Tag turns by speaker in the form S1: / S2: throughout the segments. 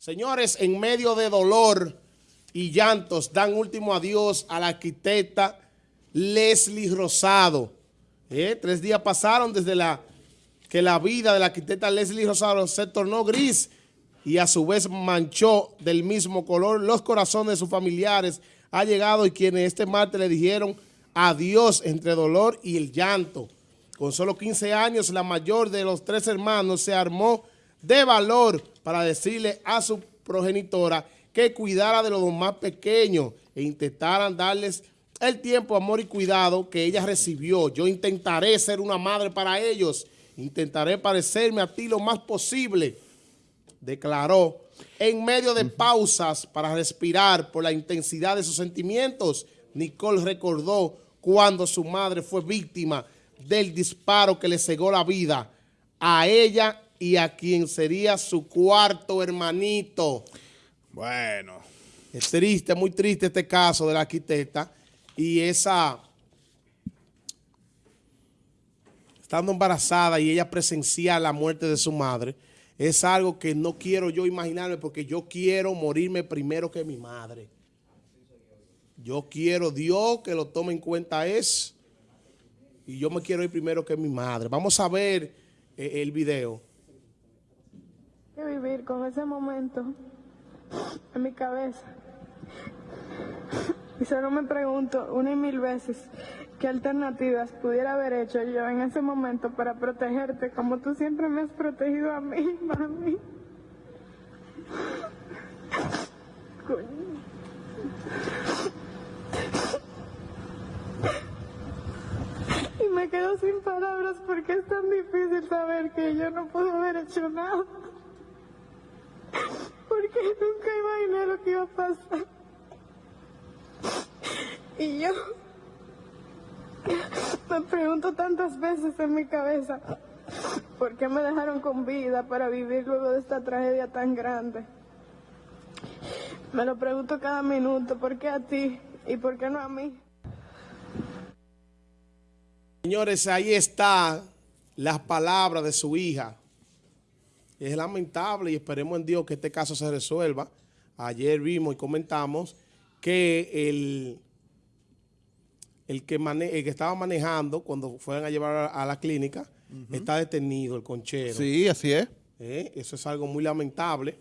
S1: Señores, en medio de dolor y llantos, dan último adiós a la arquitecta Leslie Rosado. Eh, tres días pasaron desde la que la vida de la arquitecta Leslie Rosado se tornó gris y a su vez manchó del mismo color los corazones de sus familiares. Ha llegado y quienes este martes le dijeron adiós entre dolor y el llanto. Con solo 15 años, la mayor de los tres hermanos se armó de valor para decirle a su progenitora que cuidara de los más pequeños e intentaran darles el tiempo, amor y cuidado que ella recibió. Yo intentaré ser una madre para ellos, intentaré parecerme a ti lo más posible, declaró. En medio de pausas para respirar por la intensidad de sus sentimientos, Nicole recordó cuando su madre fue víctima del disparo que le cegó la vida a ella y a quien sería su cuarto hermanito. Bueno. Es triste, muy triste este caso de la arquitecta y esa... Estando embarazada y ella presenciar la muerte de su madre, es algo que no quiero yo imaginarme porque yo quiero morirme primero que mi madre. Yo quiero Dios que lo tome en cuenta eso y yo me quiero ir primero que mi madre. Vamos a ver eh, el video
S2: vivir con ese momento en mi cabeza. Y solo me pregunto una y mil veces qué alternativas pudiera haber hecho yo en ese momento para protegerte como tú siempre me has protegido a mí, mami. Y me quedo sin palabras porque es tan difícil saber que yo no puedo haber hecho nada porque nunca imaginé lo que iba a pasar. Y yo me pregunto tantas veces en mi cabeza, ¿por qué me dejaron con vida para vivir luego de esta tragedia tan grande? Me lo pregunto cada minuto, ¿por qué a ti y por qué no a mí?
S1: Señores, ahí está las palabras de su hija. Es lamentable y esperemos en Dios que este caso se resuelva. Ayer vimos y comentamos que el, el, que, el que estaba manejando cuando fueron a llevar a, la clínica está detenido, el conchero.
S3: Sí, así es.
S1: Eh, eso es algo muy lamentable.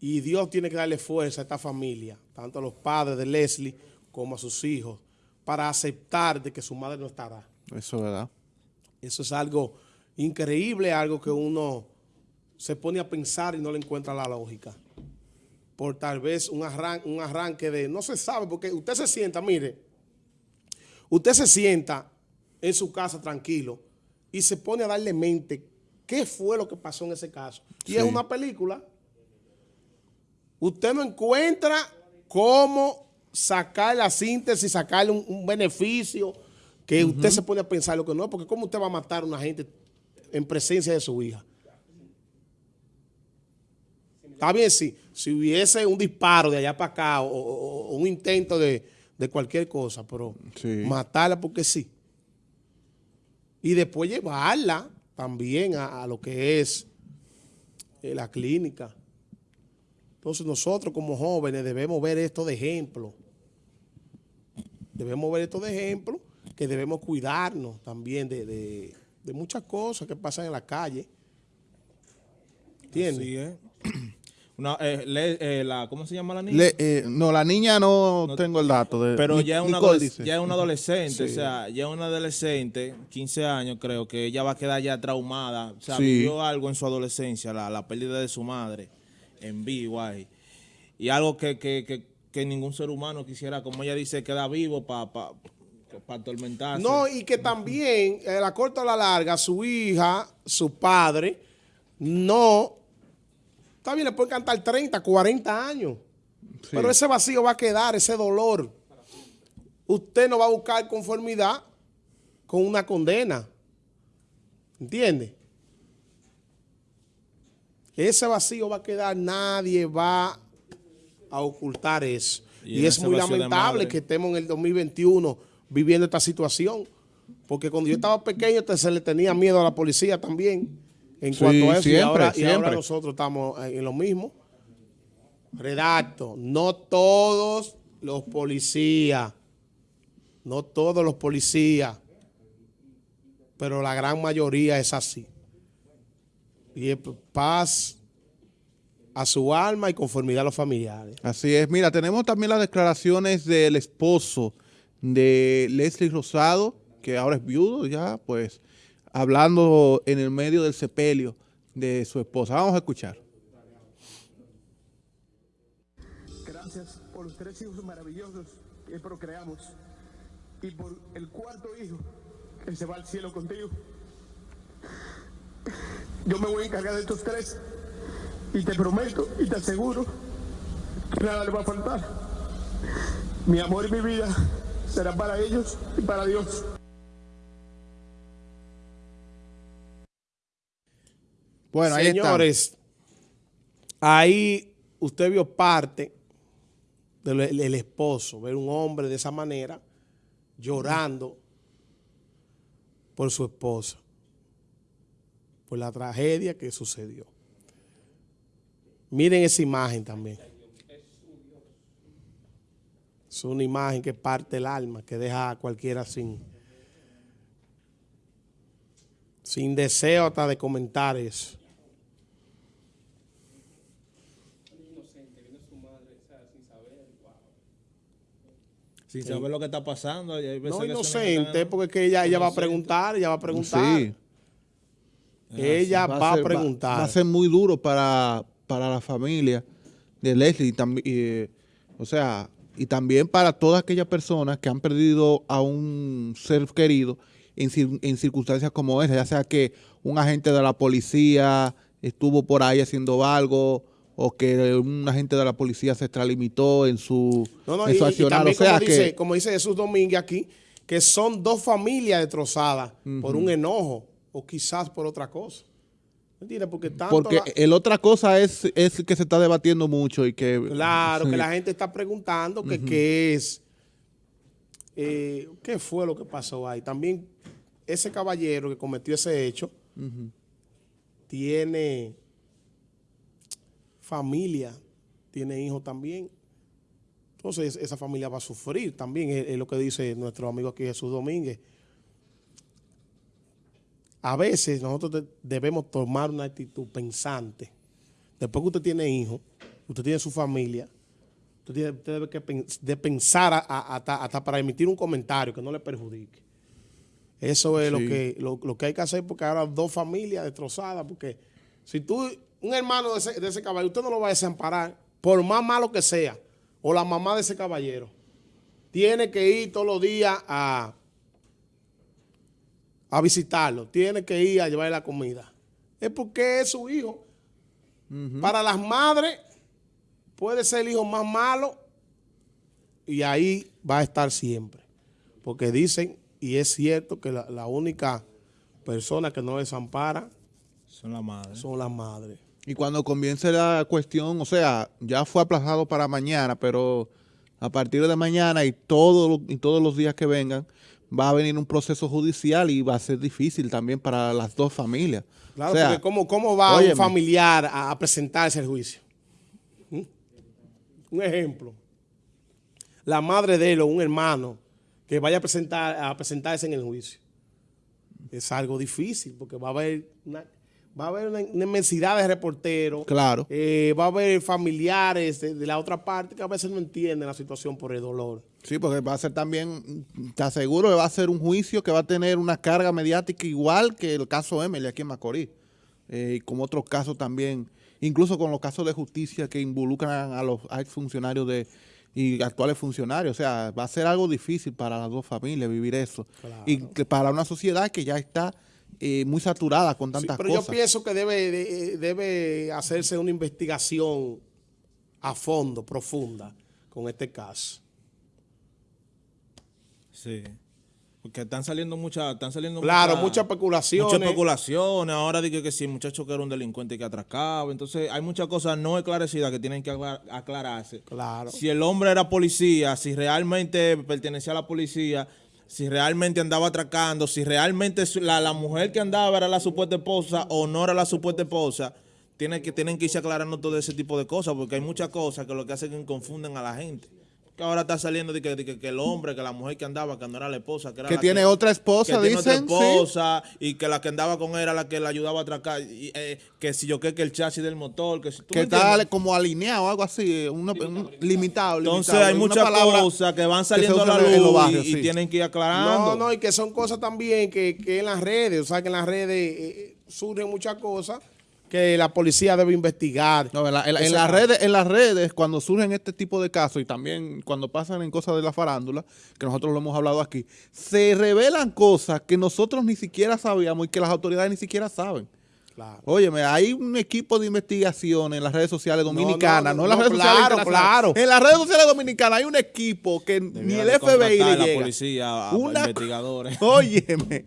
S1: Y Dios tiene que darle fuerza a esta familia, tanto a los padres de Leslie como a sus hijos, para aceptar de que su madre no estará.
S3: Eso es verdad.
S1: Eso es algo increíble, algo que uno se pone a pensar y no le encuentra la lógica. Por tal vez un, un arranque de, no se sabe, porque usted se sienta, mire, usted se sienta en su casa tranquilo y se pone a darle mente qué fue lo que pasó en ese caso. Y es una película. Usted no encuentra cómo sacar la síntesis, sacarle un, beneficio, que usted se pone a pensar lo que no, porque cómo usted va a matar a una gente en presencia de su hija. Está bien, si, si hubiese un disparo de allá para acá o, un intento de, cualquier cosa, pero matarla porque sí. Y después llevarla también a, lo que es eh, la clínica. Entonces nosotros como jóvenes debemos ver esto de ejemplo. Debemos ver esto de ejemplo, que debemos cuidarnos también de de muchas cosas que pasan en la calle. ¿Entiendes? ¿Eh?
S4: eh, eh, la, ¿Cómo se llama la niña?
S3: Eh, no, la niña no, tengo el dato. De,
S4: pero ya, es una ya es una adolescente, o sea, ya es una adolescente, 15 años creo, que ella va a quedar ya traumada. O sea, vivió algo en su adolescencia, la, la, pérdida de su madre en vivo ahí. Y algo que, que, que, que ningún ser humano quisiera, como ella dice, quedar vivo para para
S1: No, y que también, a la corta o la larga, su hija, su padre, no, está bien, le puede cantar 30, 40 años, pero ese vacío va a quedar, ese dolor. Usted no va a buscar conformidad con una condena. ¿Entiende? Ese vacío va a quedar, nadie va a ocultar eso. Y, es muy lamentable que estemos en el 2021 viviendo esta situación. Porque cuando yo estaba pequeño se le tenía miedo a la policía también. En
S3: Sí,
S1: cuanto a eso. y,
S3: siempre,
S1: ahora, y ahora nosotros estamos en lo mismo. Redacto, no todos los policías, no todos los policías, pero la gran mayoría es así. Y es paz a su alma y conformidad a los familiares.
S3: Así es. Mira, tenemos también las declaraciones del esposo de Leslie Rosado, que ahora es viudo ya, pues, hablando en el medio del sepelio de su esposa. Vamos a escuchar.
S5: Gracias por los tres hijos maravillosos que procreamos y por el cuarto hijo que se va al cielo contigo. Yo me voy a encargar de estos tres y te prometo y te aseguro que nada le va a faltar. Mi amor y mi vida serán para ellos y para Dios.
S3: Bueno.
S1: Señores, ahí usted vio parte del el- el esposo, ver un hombre de esa manera llorando por su esposa, por la tragedia que sucedió. Miren esa imagen también. Es una imagen que parte el alma, que deja a cualquiera sin, sin deseo hasta de comentar eso.
S4: Sin saber lo que está pasando. y hay veces
S1: No inocente, porque es que ella, ella va a preguntar, ella va a preguntar.
S3: Sí.
S1: Ella va, a,
S3: ser-
S1: preguntar.
S3: Va, a ser muy duro para, para la familia de Leslie. y o sea, y también para todas aquellas personas que han perdido a un ser querido en, cir- en circunstancias como esa, ya sea que un agente de la policía estuvo por ahí haciendo algo o que un agente de la policía se extralimitó en su,
S1: No, no,
S3: en
S1: y,
S3: su
S1: y
S3: accionar.
S1: también
S3: o sea
S1: como, dice,
S3: que
S1: como dice Jesús Domínguez aquí, que son dos familias destrozadas por un enojo o quizás por otra cosa. ¿Entiendes? Porque tanto
S3: porque
S1: la-
S3: el otra cosa es, es que se está debatiendo mucho y que
S1: Claro, que la gente está preguntando que qué es, eh, qué fue lo que pasó ahí. También ese caballero que cometió ese hecho tiene familia, tiene hijos también. Entonces esa familia va a sufrir también, es, es lo que dice nuestro amigo aquí Jesús Domínguez. A veces nosotros de- debemos tomar una actitud pensante. Después que usted tiene hijos, usted tiene su familia, usted, tiene- usted debe que de pensar a- a- hasta, hasta para emitir un comentario que no le perjudique. Eso es lo, que, lo, lo que hay que hacer porque ahora dos familias destrozadas, porque si tú, un hermano de ese, de ese caballero, usted no lo va a desamparar, por más malo que sea, o la mamá de ese caballero, tiene que ir todos los días a, a visitarlo, tiene que ir a llevarle la comida. Es porque es su hijo. Para las madres puede ser el hijo más malo y ahí va a estar siempre. Porque dicen, y es cierto, que la, la única persona que no desampara
S4: Son las madres.
S1: son las madres.
S3: Y cuando comience la cuestión, o sea, ya fue aplazado para mañana, pero a partir de mañana y, todo, y todos los días que vengan, va a venir un proceso judicial y va a ser difícil también para las dos familias.
S1: Claro,
S3: o sea,
S1: porque ¿cómo, cómo va
S3: óyeme.
S1: un familiar a, a presentarse al juicio? ¿Mm? Un ejemplo. La madre de él o un hermano que vaya a, presentar, a presentarse en el juicio. Es algo difícil porque va a haber una, va a haber una, inmensidad de reporteros.
S3: Claro.
S1: Eh, va a haber familiares de, de la otra parte que a veces no entienden la situación por el dolor.
S3: Sí, porque va a ser también, te aseguro que va a ser un juicio que va a tener una carga mediática igual que el caso Emily aquí en Macorís. Eh, y como otros casos también, incluso con los casos de justicia que involucran a los exfuncionarios de y actuales funcionarios. O sea, va a ser algo difícil para las dos familias vivir eso. Y que para una sociedad que ya está eh, muy saturada con
S1: Sí,
S3: tantas
S1: pero
S3: cosas.
S1: yo pienso que debe, de- debe hacerse una investigación a fondo, profunda, con este caso.
S4: Sí. Porque están saliendo muchas, están saliendo
S1: Claro,
S4: muchas
S1: especulaciones.
S4: Muchas especulaciones. Ahora dije que si el muchacho que era un delincuente que atracaba. Entonces hay muchas cosas no esclarecidas que tienen que aclar- aclararse.
S1: Claro.
S4: Si el hombre era policía, si realmente pertenecía a la policía, si realmente andaba atracando, si realmente la, la mujer que andaba era la supuesta esposa o no era la supuesta esposa, tienen que, tienen que irse aclarando todo ese tipo de cosas, porque hay muchas cosas que lo que hacen es que confunden a la gente. Que ahora está saliendo de que, de que- que el hombre, que la mujer que andaba, que no era la esposa, que era
S3: Que
S4: la
S3: tiene otra esposa,
S4: que tiene otra
S3: dicen, sí.
S4: esposa, y que la que andaba con él era la que la ayudaba a atracar, y, eh, que si yo qué, que el chasis del motor, que si tú
S3: Que está
S4: entiendes?
S3: como alineado, algo así, una- un- limitado.
S4: Entonces
S3: limitado.
S4: hay muchas cosas que van
S3: que
S4: saliendo a la luz
S3: en los barrios,
S4: y, tienen que ir aclarando.
S1: No, no, y que son cosas también que, que en las redes, o sea, que en las redes eh, surgen muchas cosas que la policía debe investigar.
S3: No, en, la- en las redes, en las redes, cuando surgen este tipo de casos y también cuando pasan en cosas de la farándula, que nosotros lo hemos hablado aquí, se revelan cosas que nosotros ni siquiera sabíamos y que las autoridades ni siquiera saben.
S1: Claro.
S3: Óyeme, hay un equipo de investigación en las redes sociales
S1: no,
S3: dominicanas, no,
S1: no,
S3: en las redes sociales
S1: claro.
S3: En las redes sociales dominicanas hay un equipo que ni el FBI le
S4: a la
S3: llega.
S4: policía, a- a
S3: Una-
S4: investigadores.
S3: Óyeme.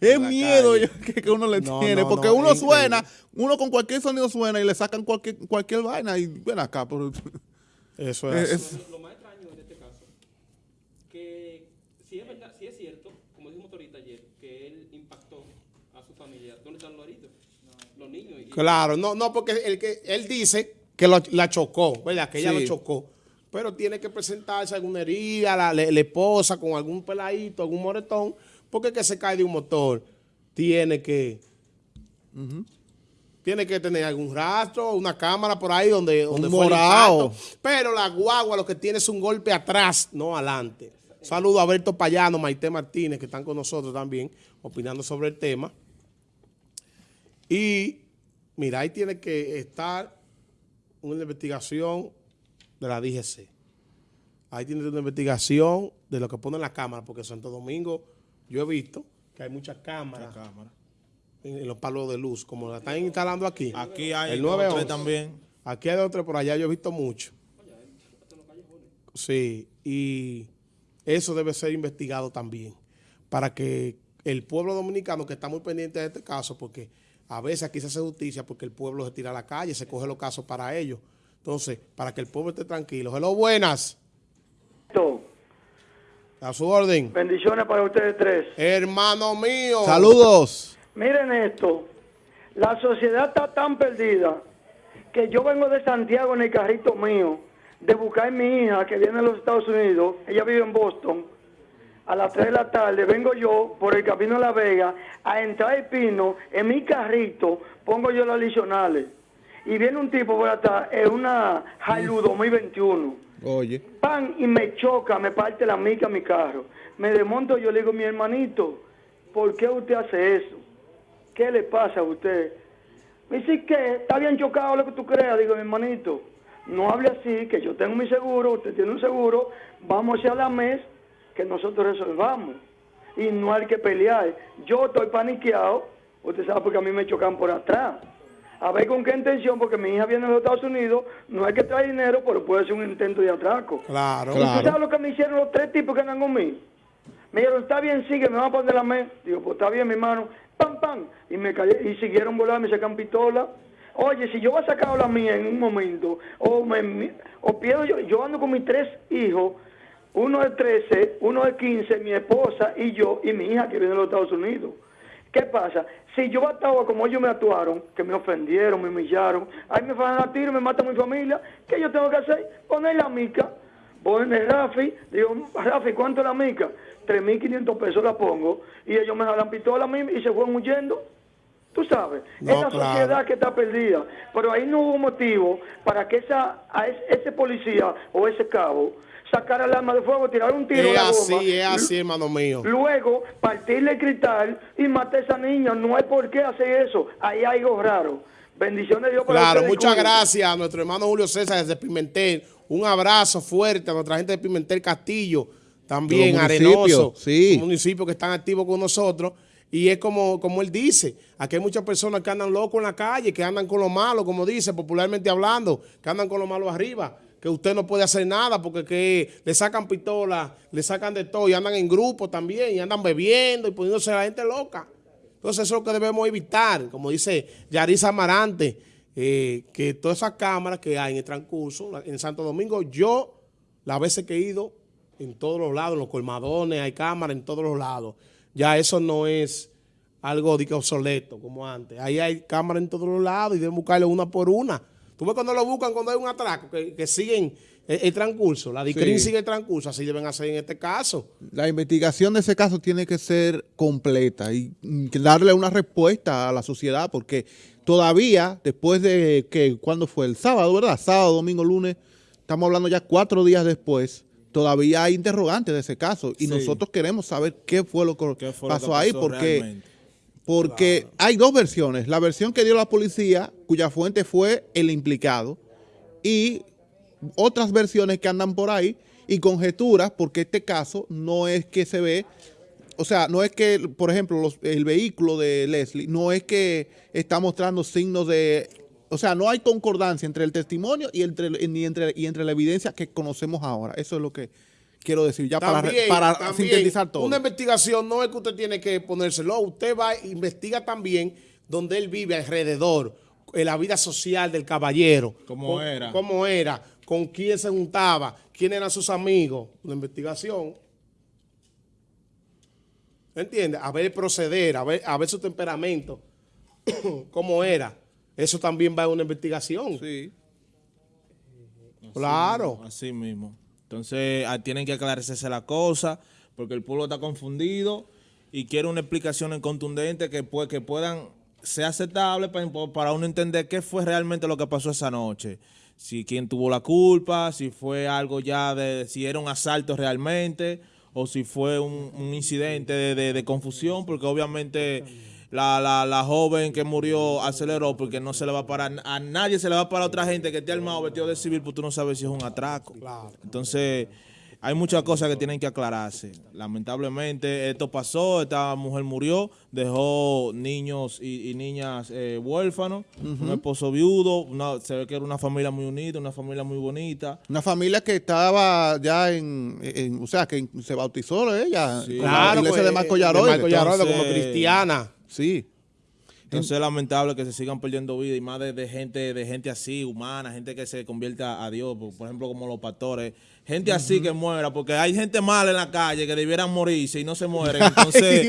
S3: Es miedo yo- que, que uno le
S1: No,
S3: tiene,
S1: no,
S3: porque
S1: no,
S3: uno
S1: increíble.
S3: suena, uno con cualquier sonido suena y le sacan cualquier, cualquier vaina y ven acá. Pero,
S1: Eso es.
S3: es-
S1: así.
S6: Lo más extraño en este caso, que si es verdad, si es cierto, como dijimos ahorita ayer, que él impactó a su familia, ¿dónde están los heridos? Los niños. Y,
S1: Claro, no, no, porque el que él dice que lo- la chocó, ¿verdad? Que ella
S3: Sí.
S1: lo chocó. Pero tiene que presentarse alguna herida, la, la- la esposa con algún peladito, algún moretón, porque el que se cae de un motor tiene que tiene que tener algún rastro, una cámara por ahí donde, donde fue el
S3: morao.
S1: impacto. Pero la guagua lo que tiene es un golpe atrás, no adelante. Saludo a Alberto Payano, Maite Martínez, que están con nosotros también, opinando sobre el tema. Y mira, ahí tiene que estar una investigación de la DGC. Ahí tiene una investigación de lo que pone en la cámara, porque Santo Domingo yo he visto que hay muchas cámaras en, en los palos de luz, como la están instalando aquí.
S4: Aquí hay
S1: el
S4: dos,
S1: 911.
S4: tres también.
S1: Aquí hay otro, por allá yo he visto mucho. Sí, y eso debe ser investigado también, para que el pueblo dominicano, que está muy pendiente de este caso, porque a veces aquí se hace justicia porque el pueblo se tira a la calle, se coge los casos para ellos. Entonces, para que el pueblo esté tranquilo. Hello, buenas. A su orden.
S7: Bendiciones para ustedes tres.
S1: Hermano mío.
S3: Saludos.
S7: Miren esto, la sociedad está tan perdida que yo vengo de Santiago en el carrito mío de buscar a mi hija que viene de los Estados Unidos, ella vive en Boston, a las 3 de la tarde vengo yo por el camino de La Vega a entrar el pino, en mi carrito pongo yo los adicionales y viene un tipo por atrás en una Hilux 2021
S3: Oye.
S7: pan y me choca, me parte la mica a mi carro. Me desmonto, yo le digo, mi hermanito, ¿por qué usted hace eso? ¿Qué le pasa a usted? Me dice que está bien chocado lo que tú creas. Digo, mi hermanito, no hable así, que yo tengo mi seguro, usted tiene un seguro, vamos hacia la mes que nosotros resolvamos. Y no hay que pelear. Yo estoy paniqueado, usted sabe porque a mí me chocan por atrás. A ver con qué intención, porque mi hija viene de los Estados Unidos, no hay que traer dinero, pero puede ser un intento de atraco.
S1: Claro.
S7: ¿Y tú sabes lo que me hicieron los tres tipos que andan conmigo? Me dijeron, está bien, sigue, me van a poner la mesa. Digo, pues está bien, mi hermano. Pam, pam. Y me callé, y siguieron volando, me sacan pistola. Oye, si yo voy a sacar la mía en un momento, o, me, o pierdo yo, yo ando con mis tres hijos, uno de 13, uno de 15, mi esposa y yo, y mi hija que viene de los Estados Unidos. ¿Qué pasa? Si yo actuaba como ellos me actuaron, que me ofendieron, me humillaron, ahí me van a tiro, me matan a mi familia, ¿qué yo tengo que hacer? Poner la mica, poner Rafi, digo, Rafi, ¿cuánto es la mica? 3.500 pesos la pongo, y ellos me jalan pistola a mí y se fueron huyendo. Tú sabes,
S1: No,
S7: es la
S1: claro.
S7: sociedad que está perdida, pero ahí no hubo motivo para que esa, a ese, ese policía o ese cabo sacara el arma de fuego, tirar un tiro
S1: Es
S7: a la
S1: así,
S7: bomba,
S1: es así, hermano mío.
S7: Luego, partirle el cristal y matar a esa niña. No hay por qué hacer eso. Ahí hay algo raro. Bendiciones de Dios para
S1: Claro, muchas gracias a nuestro hermano Julio César desde Pimentel. Un abrazo fuerte a nuestra gente de Pimentel Castillo, también
S3: municipios,
S1: Arenoso,
S3: sí.
S1: un municipio que están activos con nosotros. Y es como, como él dice, aquí hay muchas personas que andan locos en la calle, que andan con lo malo, como dice, popularmente hablando, que andan con lo malo arriba, que usted no puede hacer nada porque que le sacan pistola, le sacan de todo y andan en grupo también y andan bebiendo y poniéndose a la gente loca. Entonces eso es lo que debemos evitar, como dice Yarisa Amarante, eh, que todas esas cámaras que hay en el transcurso, en Santo Domingo, yo las veces que he ido, en todos los lados, en los colmadones, hay cámaras en todos los lados. Ya eso no es algo de obsoleto como antes. Ahí hay cámaras en todos los lados y deben buscarlo una por una. Tú ves cuando lo buscan cuando hay un atraco, que, que siguen el, el transcurso, la DICRIN
S3: Sí.
S1: sigue el transcurso, así deben hacer en este caso.
S3: La investigación de ese caso tiene que ser completa y mm, darle una respuesta a la sociedad porque todavía, después de que, ¿cuándo fue? El sábado, ¿verdad? Sábado, domingo, lunes, estamos hablando ya cuatro días después, todavía hay interrogantes de ese caso y
S4: Sí.
S3: nosotros queremos saber qué fue lo que
S4: ¿Qué fue lo
S3: pasó, ahí porque...
S4: realmente?
S3: Porque hay dos versiones. La versión que dio la policía, cuya fuente fue el implicado, y otras versiones que andan por ahí y conjeturas, porque este caso no es que se ve, o sea, no es que, por ejemplo, los- el vehículo de Leslie, no es que está mostrando signos de, o sea, no hay concordancia entre el testimonio y entre, y entre, y entre la evidencia que conocemos ahora. Eso es lo que quiero decir, ya para,
S1: También,
S3: para
S1: también,
S3: sintetizar todo.
S1: Una investigación no es que usted tiene que ponérselo, usted va e investiga también donde él vive alrededor, en la vida social del caballero.
S4: ¿Cómo
S1: Con-
S4: era?
S1: ¿Cómo era? ¿Con quién se juntaba? ¿Quién eran sus amigos? Una investigación. ¿Entiende? A ver el proceder, a ver, a ver su temperamento, cómo era. Eso también va a una investigación.
S3: Sí.
S1: Claro.
S4: Así mismo. Entonces, ah, tienen que aclararse la cosa, porque el pueblo está confundido y quiere una explicación en contundente que, pues, que puedan ser aceptables para, para uno entender qué fue realmente lo que pasó esa noche. Si quién tuvo la culpa, si fue algo ya de, si era un asalto realmente, o si fue un, incidente de, de- de confusión, porque obviamente la, la, la joven que murió aceleró porque no se le va a parar, a nadie se le va a parar a otra gente que esté armado vestido de civil, porque tú no sabes si es un atraco. Entonces, hay muchas cosas que tienen que aclararse. Lamentablemente, esto pasó, esta mujer murió, dejó niños y, y niñas eh, huérfanos, un esposo viudo, una- se ve que era una familia muy unida, una familia muy bonita.
S3: Una familia que estaba ya en, en- o sea, que se bautizó ella
S4: Sí.
S3: con la
S1: Claro,
S3: iglesia
S1: pues,
S3: de Marco
S1: de
S3: Yaroide.
S1: Marco Yaroide como cristiana.
S3: Sí.
S4: Entonces es lamentable que se sigan perdiendo vidas y más de, de gente de gente así, humana, gente que se convierta a Dios, por, por ejemplo como los pastores, gente así que muera, porque hay gente mala en la calle que debieran morirse y no se mueren, entonces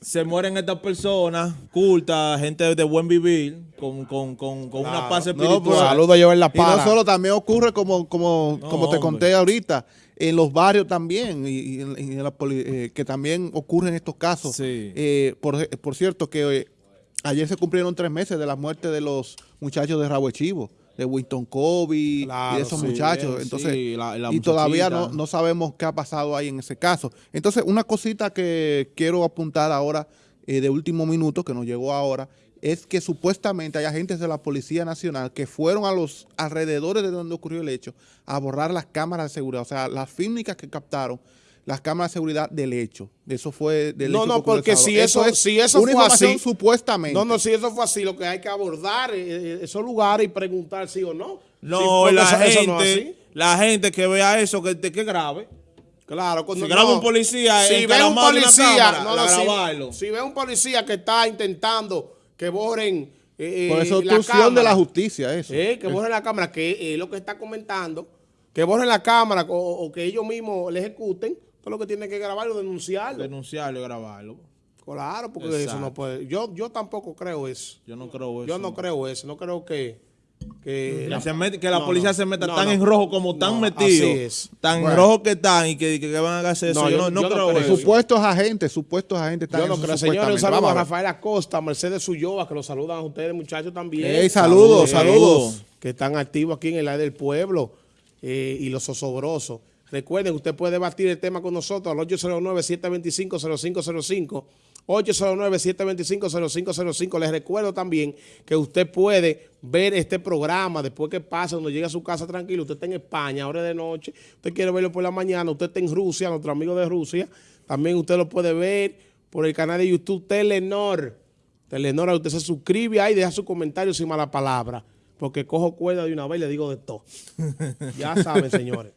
S4: se mueren estas personas cultas, gente de buen vivir, con, con, con, con una paz
S3: No,
S4: espiritual.
S3: pues,
S1: Saludo La
S3: Y no solo, también ocurre como, como,
S4: No,
S3: como te
S4: hombre.
S3: conté ahorita, en los barrios también, y, y en- en la eh, que también ocurren estos casos.
S4: Sí.
S3: Eh, por, por cierto, que eh, ayer se cumplieron tres meses de la muerte de los muchachos de Rabo Chivo, de Winston Kobe y de esos
S1: sí,
S3: muchachos.
S4: sí,
S3: Entonces,
S4: la- la
S3: y todavía no, no sabemos qué ha pasado ahí en ese caso. Entonces, una cosita que quiero apuntar ahora, eh, de último minuto, que nos llegó ahora, es que supuestamente hay agentes de la Policía Nacional que fueron a los alrededores de donde ocurrió el hecho a borrar las cámaras de seguridad, o sea, las fílmicas que captaron las cámaras de seguridad del hecho. Eso fue del
S1: No,
S3: hecho
S1: no, porque si eso- si eso
S3: una
S1: fue así-
S3: supuestamente.
S1: No, no, si eso fue así, lo que hay que abordar eh, eh, esos lugares y preguntar sí o no.
S4: No, la,
S1: eso- eso
S4: gente,
S1: no es así.
S4: la gente que vea eso, que, que grave.
S1: Claro, cuando
S4: Si graba un policía
S1: si ve un policía,
S4: cámara,
S1: no,
S4: la
S1: no, si-
S4: grabarlo.
S1: si, ve un policía que está intentando que borren eh,
S3: Por eso
S1: eh,
S3: es
S1: la
S3: obstrucción de la
S1: cámara,
S3: justicia, eso.
S1: eh, que borren la cámara, que es lo que está comentando, que borren la cámara o, o que ellos mismos le ejecuten, todo lo que tiene que grabarlo, denunciarlo.
S4: Denunciarlo y grabarlo.
S1: claro, porque
S4: Exacto.
S1: eso no puede. Yo, yo tampoco creo eso.
S4: Yo no creo eso.
S1: Yo no creo eso, no creo que... Que,
S4: Que, se mete- que la
S1: No,
S4: policía
S1: no.
S4: se meta
S1: No,
S4: tan
S1: no.
S4: en rojo como tan
S1: No,
S4: metido.
S1: así es.
S4: Tan
S1: Bueno.
S4: rojo que están y que, que, que van a hacer eso.
S1: No,
S4: yo,
S1: yo-
S4: no, no
S1: yo no
S4: creo
S1: creo.
S4: eso.
S3: Supuestos agentes, supuestos agentes están
S1: Yo no creo, señores, un saludo a. Rafael Acosta, Mercedes Ulloa, que los saludan a ustedes, muchachos, también.
S3: Ey, saludos, saludos.
S1: Que están activos aquí en el área del pueblo eh, y los osobrosos. Recuerden, usted puede debatir el tema con nosotros al 809-725-0505. 809-725-0505. Les recuerdo también que usted puede ver este programa después que pasa, cuando llegue a su casa tranquilo. Usted está en España, ahora de noche. Usted quiere verlo por la mañana. Usted está en Rusia, nuestro amigo de Rusia. También usted lo puede ver por el canal de YouTube Telenor. Telenor, usted se suscribe ahí, deja su comentario sin mala palabra. Porque cojo cuerda de una vez y le digo de todo. ya saben, señores.